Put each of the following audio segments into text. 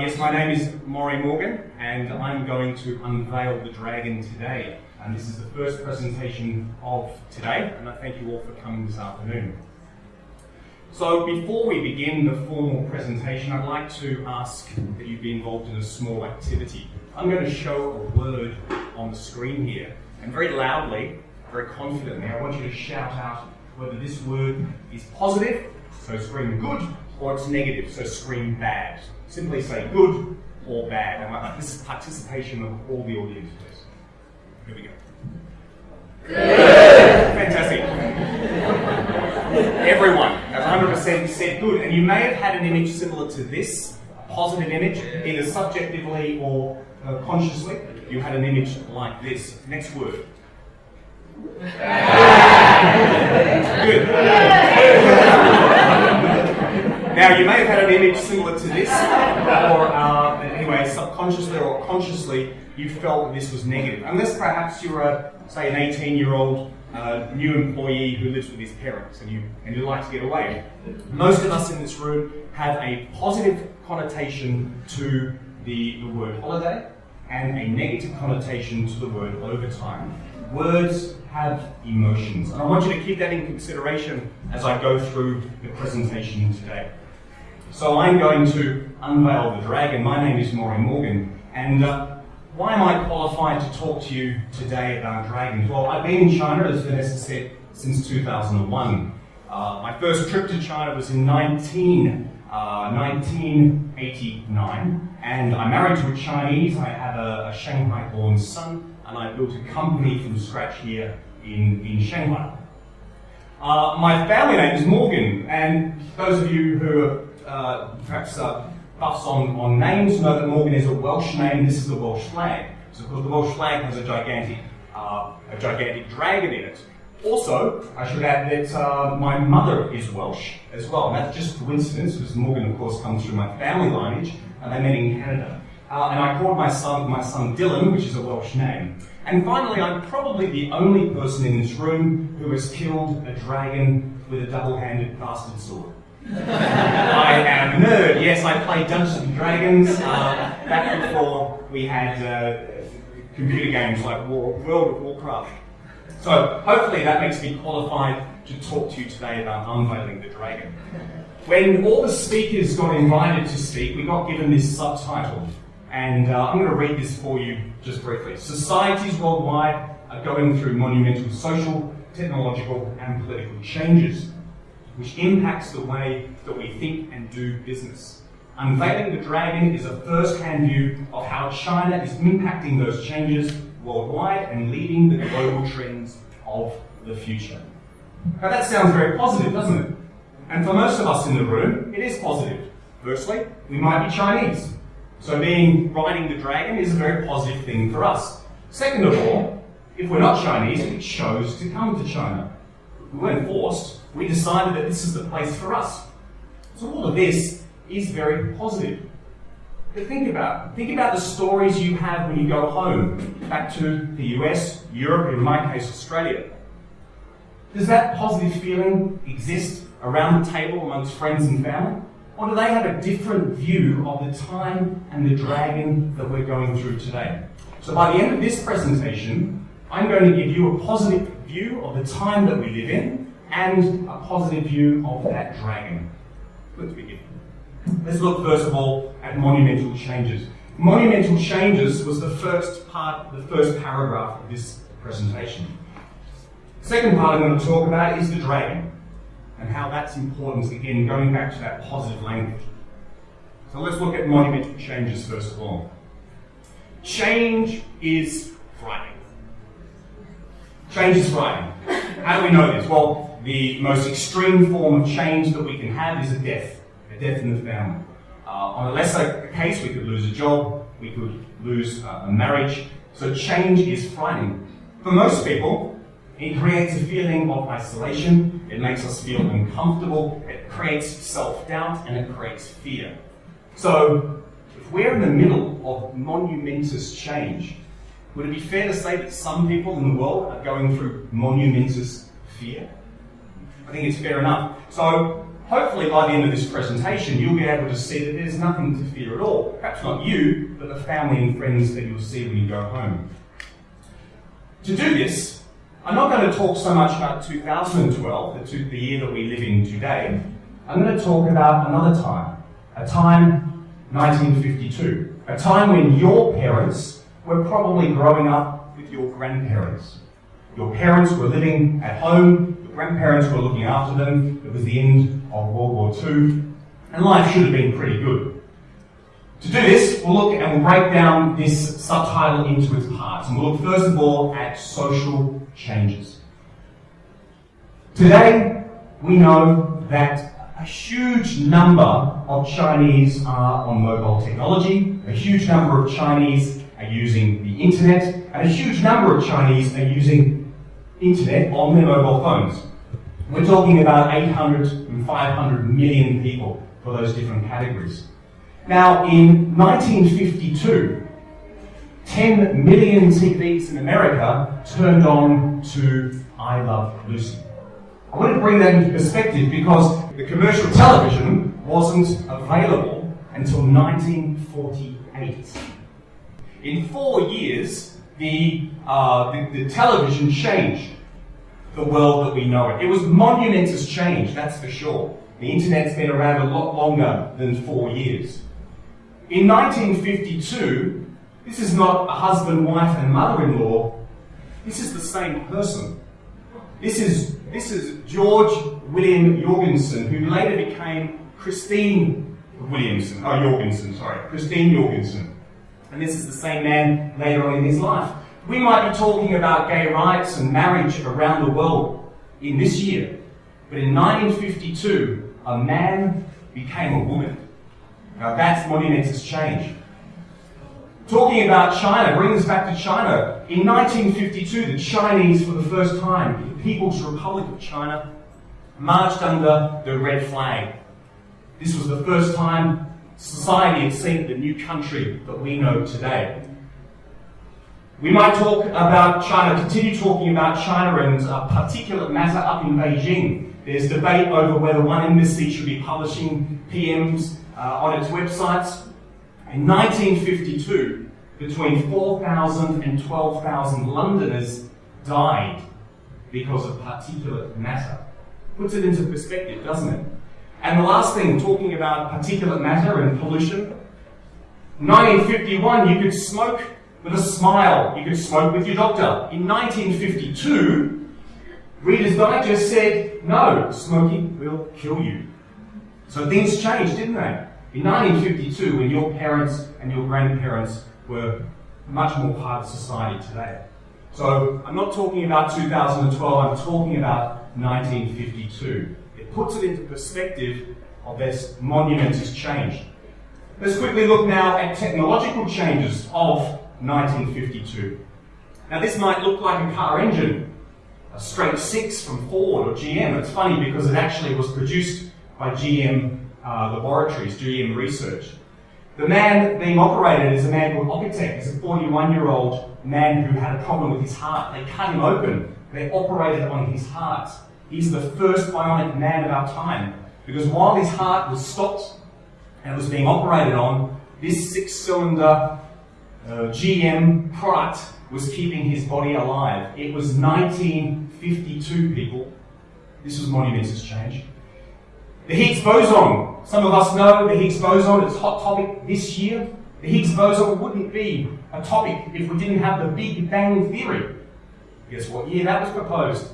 yes, my name is Maury Morgan, and I'm going to unveil the dragon today. And this is the first presentation of today, and I thank you all for coming this afternoon. So before we begin the formal presentation, I'd like to ask that you be involved in a small activity. I'm going to show a word on the screen here, and very loudly, very confidently, I want you to shout out whether this word is positive, so scream good, or it's negative, so scream bad. Simply say good or bad. And this is participation of all the audience, please. Here we go. Good. Fantastic. Everyone has 100% said good. And you may have had an image similar to this, a positive image, either subjectively or uh, consciously. You had an image like this. Next word. Good. Now, you may have had an image similar to this, or uh, anyway, subconsciously or consciously, you felt that this was negative. Unless perhaps you're a, say, an 18 year old uh, new employee who lives with his parents and you, and you like to get away. Most of us in this room have a positive connotation to the, the word holiday and a negative connotation to the word overtime. Words have emotions. And I want you to keep that in consideration as I go through the presentation today. So I'm going to unveil the dragon. My name is Maury Morgan, and uh, why am I qualified to talk to you today about dragons? Well, I've been in China, as Vanessa said, since 2001. Uh, my first trip to China was in 19, uh, 1989, and I'm married to a Chinese. I have a, a Shanghai-born son, and I built a company from scratch here in, in Shanghai. Uh, my family name is Morgan, and those of you who are uh, perhaps uh, buffs on, on names know that Morgan is a Welsh name. This is the Welsh flag. So, of course, the Welsh flag has a gigantic, uh, a gigantic dragon in it. Also, I should add that uh, my mother is Welsh as well. And that's just coincidence because Morgan, of course, comes through my family lineage, and they met in Canada. Uh, and I called my son my son Dylan, which is a Welsh name. And finally, I'm probably the only person in this room who has killed a dragon with a double-handed bastard sword. I am a nerd. Yes, I played Dungeons and Dragons uh, back before we had uh, computer games like War, World of Warcraft. So hopefully that makes me qualified to talk to you today about unveiling the dragon. When all the speakers got invited to speak, we got given this subtitle, and uh, I'm going to read this for you just briefly. Societies worldwide are going through monumental social, technological, and political changes which impacts the way that we think and do business. Unveiling the Dragon is a first-hand view of how China is impacting those changes worldwide and leading the global trends of the future. Now that sounds very positive, doesn't it? And for most of us in the room, it is positive. Firstly, we might be Chinese. So being riding the dragon is a very positive thing for us. Second of all, if we're not Chinese, we chose to come to China. We weren't forced, we decided that this is the place for us. So all of this is very positive. But think about. Think about the stories you have when you go home, back to the US, Europe, in my case, Australia. Does that positive feeling exist around the table amongst friends and family? Or do they have a different view of the time and the dragon that we're going through today? So by the end of this presentation, I'm going to give you a positive view of the time that we live in and a positive view of that dragon. Let's begin. Let's look first of all at monumental changes. Monumental changes was the first part, the first paragraph of this presentation. Second part I'm going to talk about is the dragon and how that's important, again, going back to that positive language. So let's look at monumental changes first of all. Change is frightening. Change is frightening. How do we know this? Well, the most extreme form of change that we can have is a death, a death in the family. Uh, on a lesser case, we could lose a job, we could lose uh, a marriage. So change is frightening. For most people, it creates a feeling of isolation, it makes us feel uncomfortable, it creates self-doubt, and it creates fear. So, if we're in the middle of monumentous change, would it be fair to say that some people in the world are going through monumentous fear? I think it's fair enough. So hopefully by the end of this presentation, you'll be able to see that there's nothing to fear at all. Perhaps not you, but the family and friends that you'll see when you go home. To do this, I'm not going to talk so much about 2012, the, the year that we live in today. I'm going to talk about another time, a time 1952, a time when your parents were probably growing up with your grandparents. Your parents were living at home, your grandparents were looking after them, it was the end of World War II, and life should have been pretty good. To do this, we'll look and we'll break down this subtitle into its parts, and we'll look first of all at social changes. Today, we know that a huge number of Chinese are on mobile technology, a huge number of Chinese are using the internet, and a huge number of Chinese are using internet on their mobile phones. We're talking about 800 and 500 million people for those different categories. Now, in 1952, 10 million TVs in America turned on to I Love Lucy. I want to bring that into perspective because the commercial television wasn't available until 1948. In four years, the, uh, the, the, television changed the world that we know it. It was monumentous change, that's for sure. The internet's been around a lot longer than four years. In 1952, this is not a husband, wife, and mother-in-law. This is the same person. This is, this is George William Jorgensen, who later became Christine Williamson, oh, Jorgensen, sorry, Christine Jorgensen. And this is the same man later on in his life. We might be talking about gay rights and marriage around the world in this year, but in 1952, a man became a woman. Now that's monumentous change. Talking about China brings us back to China. In 1952, the Chinese, for the first time, the People's Republic of China, marched under the red flag. This was the first time society had seen the new country that we know today. We might talk about China, continue talking about China and uh, particulate matter up in Beijing. There's debate over whether one embassy should be publishing PMs uh, on its websites. In 1952, between 4,000 and 12,000 Londoners died because of particulate matter. Puts it into perspective, doesn't it? And the last thing, talking about particulate matter and pollution, 1951, you could smoke with a smile. You could smoke with your doctor. In 1952, Reader's Digest said, no, smoking will kill you. So things changed, didn't they? In 1952, when your parents and your grandparents were much more part of society today. So I'm not talking about 2012, I'm talking about 1952. It puts it into perspective of this monumentous change. Let's quickly look now at technological changes of 1952. Now this might look like a car engine, a straight six from Ford or GM. It's funny because it actually was produced by GM uh, Laboratories, GM Research. The man being operated is a man called Opitek. He's a 41-year-old man who had a problem with his heart. They cut him open. They operated on his heart. He's the first bionic man of our time. Because while his heart was stopped and was being operated on, this six-cylinder uh, GM product was keeping his body alive. It was 1952, people. This was monumentous change. The Higgs boson. Some of us know the Higgs boson. It's a hot topic this year. The Higgs boson wouldn't be a topic if we didn't have the Big Bang Theory. Guess what year that was proposed?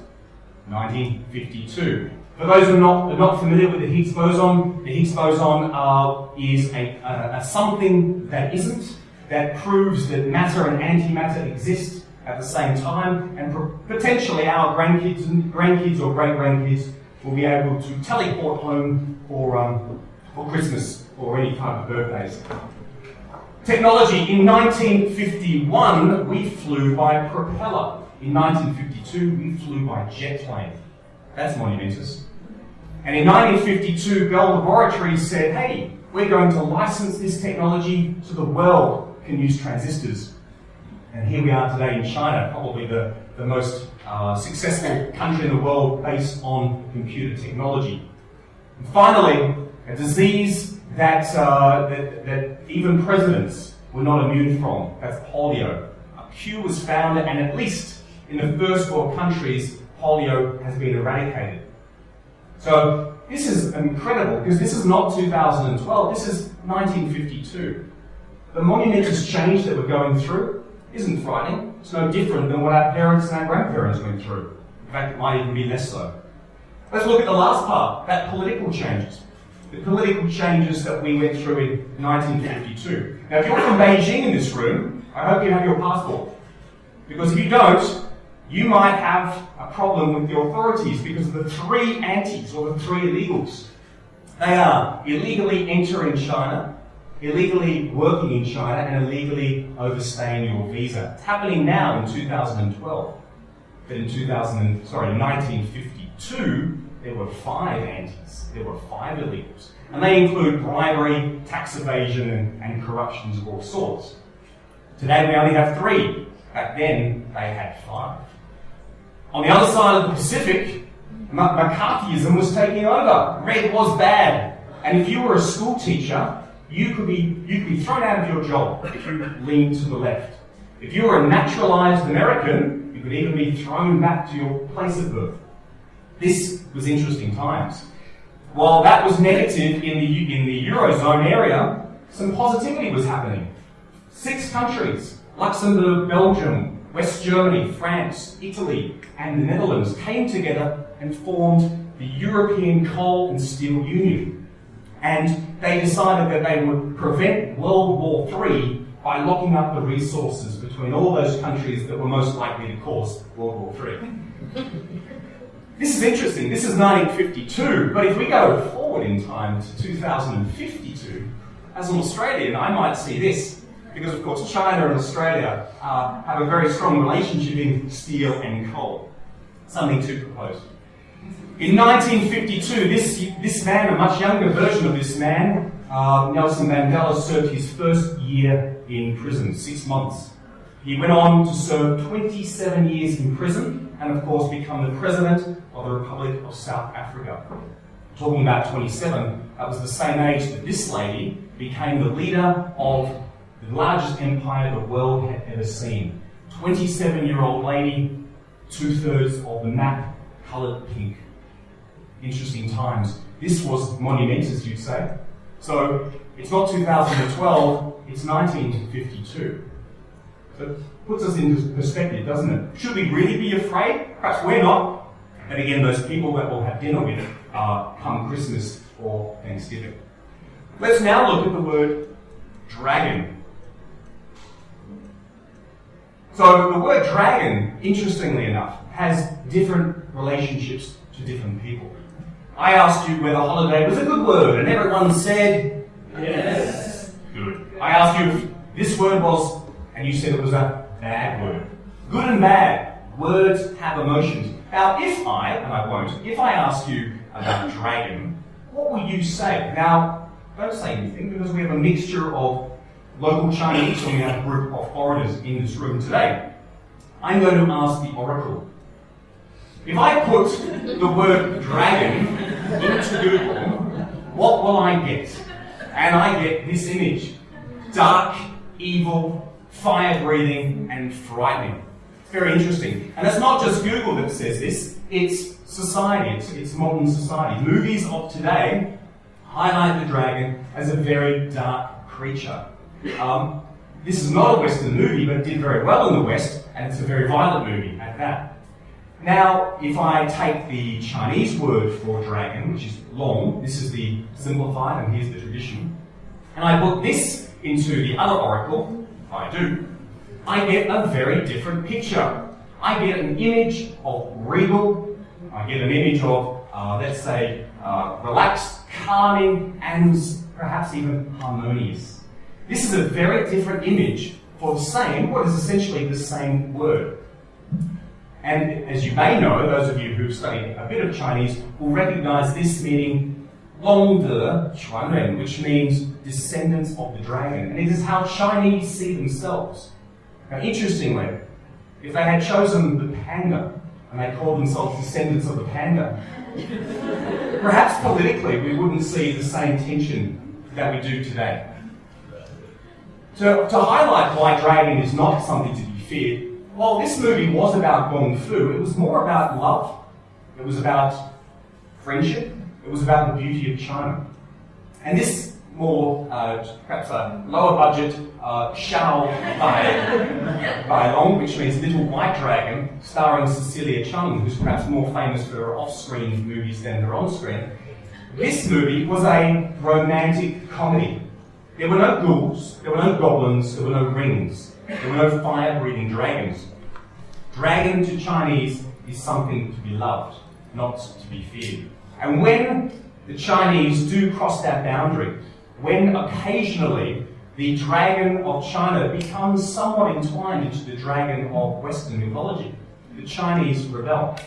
1952. For those who are not, are not familiar with the Higgs boson, the Higgs boson uh, is a, a, a something that isn't that proves that matter and antimatter exist at the same time, and potentially our grandkids and grandkids or great grandkids will be able to teleport home for, um, for Christmas or any kind of birthdays. Technology. In 1951, we flew by propeller. In 1952, we flew by jet plane. That's monumentous. And in 1952, Bell Laboratories said, hey, we're going to license this technology to the world can use transistors. And here we are today in China, probably the the most uh, successful country in the world based on computer technology. And finally, a disease that, uh, that, that even presidents were not immune from, that's polio. A cure was found, and at least in the first world countries, polio has been eradicated. So this is incredible because this is not 2012, this is 1952. The monumentous change that we're going through isn't frightening. It's no different than what our parents and our grandparents went through. In fact, it might even be less so. Let's look at the last part, that political changes. The political changes that we went through in 1952. Now, if you're from Beijing in this room, I hope you have your passport. Because if you don't, you might have a problem with the authorities because of the three antis or the three illegals. They are illegally entering China, illegally working in China, and illegally overstaying your visa. It's happening now in 2012. But in 2000, sorry, 1952, there were five antis. There were five illegals. And they include bribery, tax evasion, and, and corruptions of all sorts. Today we only have three. Back then, they had five. On the other side of the Pacific, McCarthyism was taking over. Red was bad. And if you were a school teacher, you could be, you could be thrown out of your job if you leaned to the left. If you were a naturalized American, you could even be thrown back to your place of birth. This was interesting times. While that was negative in the, in the Eurozone area, some positivity was happening. Six countries, Luxembourg, Belgium, West Germany, France, Italy, and the Netherlands came together and formed the European Coal and Steel Union. And they decided that they would prevent World War III by locking up the resources between all those countries that were most likely to cause World War III. this is interesting. This is 1952, but if we go forward in time to 2052, as an Australian, I might see this because of course China and Australia uh, have a very strong relationship in steel and coal. Something to propose. In 1952, this, this man, a much younger version of this man, uh, Nelson Mandela, served his first year in prison, six months. He went on to serve 27 years in prison and, of course, become the president of the Republic of South Africa. Talking about 27, that was the same age that this lady became the leader of the largest empire the world had ever seen. 27 year old lady, two thirds of the map coloured pink. Interesting times. This was monumentous, you'd say. So it's not 2012, it's 1952. So it puts us into perspective, doesn't it? Should we really be afraid? Perhaps we're not. And again, those people that we'll have dinner with uh, come Christmas or Thanksgiving. Let's now look at the word dragon. So the word dragon, interestingly enough, has different relationships to different people. I asked you whether holiday was a good word, and everyone said yes. Good. I asked you if this word was, and you said it was a bad word. Good and bad. Words have emotions. Now, if I, and I won't, if I ask you about dragon, what will you say? Now, don't say anything because we have a mixture of local Chinese, and we have a group of foreigners in this room today. I'm going to ask the oracle. If I put the word dragon into Google, what will I get? And I get this image. Dark, evil, fire breathing, and frightening. Very interesting. And it's not just Google that says this, it's society, it's, it's modern society. Movies of today highlight the dragon as a very dark creature. Um, this is not a Western movie, but did very well in the West, and it's a very violent movie at that. Now, if I take the Chinese word for dragon, which is long, this is the simplified, and here's the tradition, and I put this into the other oracle, I do, I get a very different picture. I get an image of regal, I get an image of, uh, let's say, uh, relaxed, calming, and perhaps even harmonious. This is a very different image for the same, what is essentially the same word. And as you may know, those of you who've studied a bit of Chinese will recognize this meaning Long De Chuanren, which means descendants of the dragon. And it is how Chinese see themselves. Now, interestingly, if they had chosen the panda and they called themselves descendants of the panda, perhaps politically we wouldn't see the same tension that we do today. To, to highlight why dragon is not something to be feared, while this movie was about Kung Fu, it was more about love. It was about friendship. It was about the beauty of China. And this more, uh, perhaps a lower budget, uh, Shao Bai, Bai Long, which means Little White Dragon, starring Cecilia Cheung, who's perhaps more famous for her off-screen movies than her on-screen. This movie was a romantic comedy. There were no ghouls, there were no goblins, there were no rings, there were no fire-breathing dragons. Dragon to Chinese is something to be loved, not to be feared. And when the Chinese do cross that boundary, when occasionally the dragon of China becomes somewhat entwined into the dragon of Western mythology, the Chinese rebel.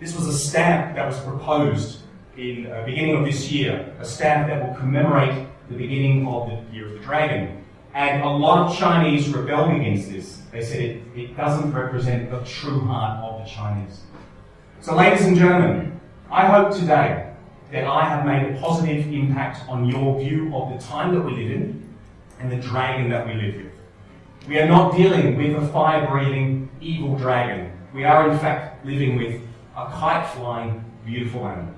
This was a stamp that was proposed in the uh, beginning of this year, a stamp that will commemorate the beginning of the Year of the Dragon. And a lot of Chinese rebelled against this. They said it, it doesn't represent the true heart of the Chinese. So, ladies and gentlemen, I hope today that I have made a positive impact on your view of the time that we live in and the dragon that we live with. We are not dealing with a fire breathing evil dragon. We are, in fact, living with a kite flying beautiful animal.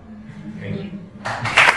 Thank you.